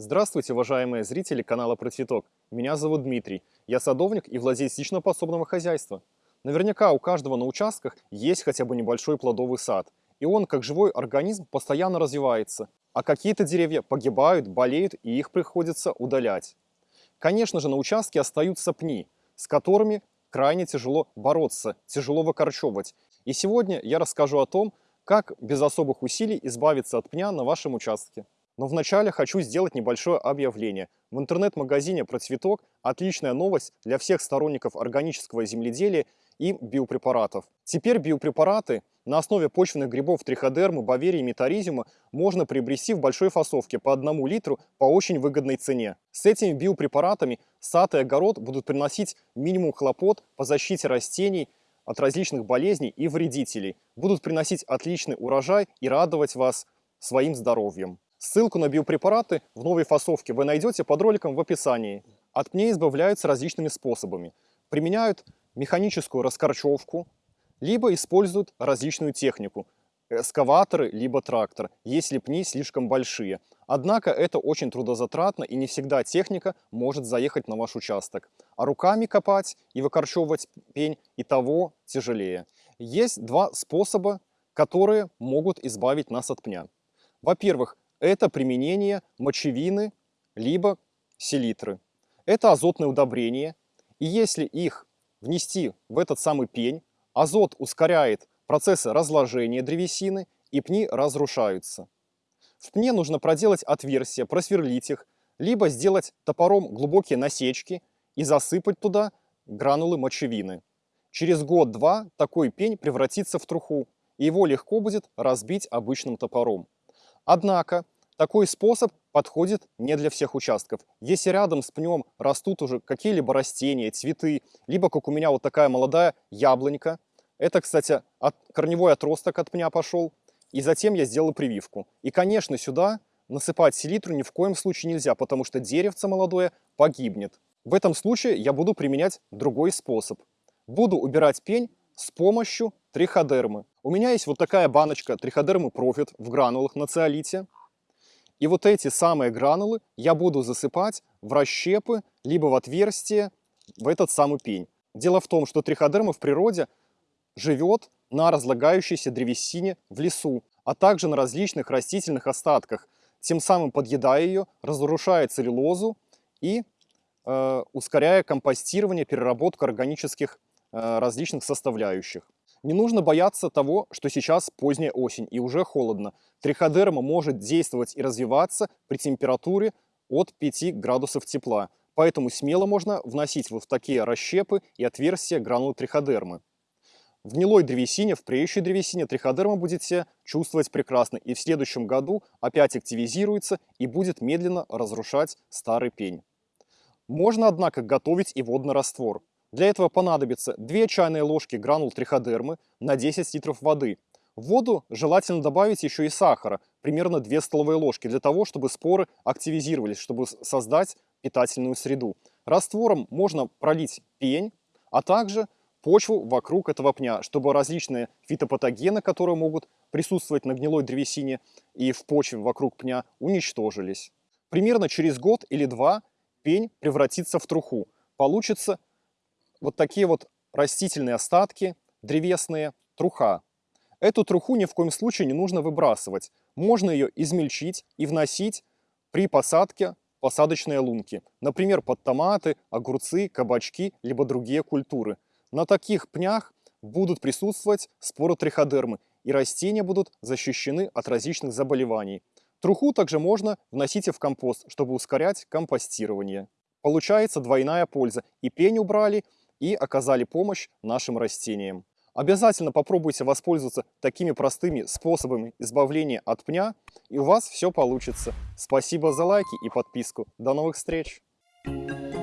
Здравствуйте, уважаемые зрители канала Про Цветок. Меня зовут Дмитрий. Я садовник и владелец лично-подсобного хозяйства. Наверняка у каждого на участках есть хотя бы небольшой плодовый сад. И он, как живой организм, постоянно развивается. А какие-то деревья погибают, болеют, и их приходится удалять. Конечно же, на участке остаются пни, с которыми крайне тяжело бороться, тяжело выкорчевывать. И сегодня я расскажу о том, как без особых усилий избавиться от пня на вашем участке. Но вначале хочу сделать небольшое объявление. В интернет-магазине «Про цветок» отличная новость для всех сторонников органического земледелия и биопрепаратов. Теперь биопрепараты на основе почвенных грибов триходермы, баверии и метаризиума можно приобрести в большой фасовке по одному литру по очень выгодной цене. С этими биопрепаратами сад и огород будут приносить минимум хлопот по защите растений от различных болезней и вредителей, будут приносить отличный урожай и радовать вас своим здоровьем. Ссылку на биопрепараты в новой фасовке вы найдете под роликом в описании. От пней избавляются различными способами. Применяют механическую раскорчевку, либо используют различную технику, эскаваторы, либо трактор, если пни слишком большие. Однако это очень трудозатратно и не всегда техника может заехать на ваш участок. А руками копать и выкорчевывать пень и того тяжелее. Есть два способа, которые могут избавить нас от пня. Во-первых, это применение мочевины либо селитры. Это азотное удобрение, и если их внести в этот самый пень, азот ускоряет процессы разложения древесины, и пни разрушаются. В пне нужно проделать отверстия, просверлить их, либо сделать топором глубокие насечки и засыпать туда гранулы мочевины. Через год-два такой пень превратится в труху, и его легко будет разбить обычным топором. Однако такой способ подходит не для всех участков. Если рядом с пнем растут уже какие-либо растения, цветы, либо, как у меня, вот такая молодая яблонька, это, кстати, от, корневой отросток от пня пошел, и затем я сделал прививку. И, конечно, сюда насыпать селитру ни в коем случае нельзя, потому что деревце молодое погибнет. В этом случае я буду применять другой способ. Буду убирать пень с помощью триходермы. У меня есть вот такая баночка триходермы Профит в гранулах на циолите. И вот эти самые гранулы я буду засыпать в расщепы, либо в отверстие, в этот самый пень. Дело в том, что триходерма в природе живет на разлагающейся древесине в лесу, а также на различных растительных остатках, тем самым подъедая ее, разрушая целлюлозу и э, ускоряя компостирование, переработку органических различных составляющих. Не нужно бояться того, что сейчас поздняя осень и уже холодно. Триходерма может действовать и развиваться при температуре от 5 градусов тепла. Поэтому смело можно вносить вот в такие расщепы и отверстия гранулы триходермы. В гнилой древесине, в преющей древесине триходерма будете чувствовать прекрасно и в следующем году опять активизируется и будет медленно разрушать старый пень. Можно, однако, готовить и водный раствор. Для этого понадобится 2 чайные ложки гранул триходермы на 10 литров воды. В воду желательно добавить еще и сахара, примерно 2 столовые ложки, для того, чтобы споры активизировались, чтобы создать питательную среду. Раствором можно пролить пень, а также почву вокруг этого пня, чтобы различные фитопатогены, которые могут присутствовать на гнилой древесине и в почве вокруг пня, уничтожились. Примерно через год или два пень превратится в труху. Получится вот такие вот растительные остатки, древесные, труха. Эту труху ни в коем случае не нужно выбрасывать. Можно ее измельчить и вносить при посадке посадочные лунки. Например, под томаты, огурцы, кабачки, либо другие культуры. На таких пнях будут присутствовать споры триходермы, и растения будут защищены от различных заболеваний. Труху также можно вносить и в компост, чтобы ускорять компостирование. Получается двойная польза. И пень убрали, и оказали помощь нашим растениям. Обязательно попробуйте воспользоваться такими простыми способами избавления от пня, и у вас все получится. Спасибо за лайки и подписку. До новых встреч! Thank you.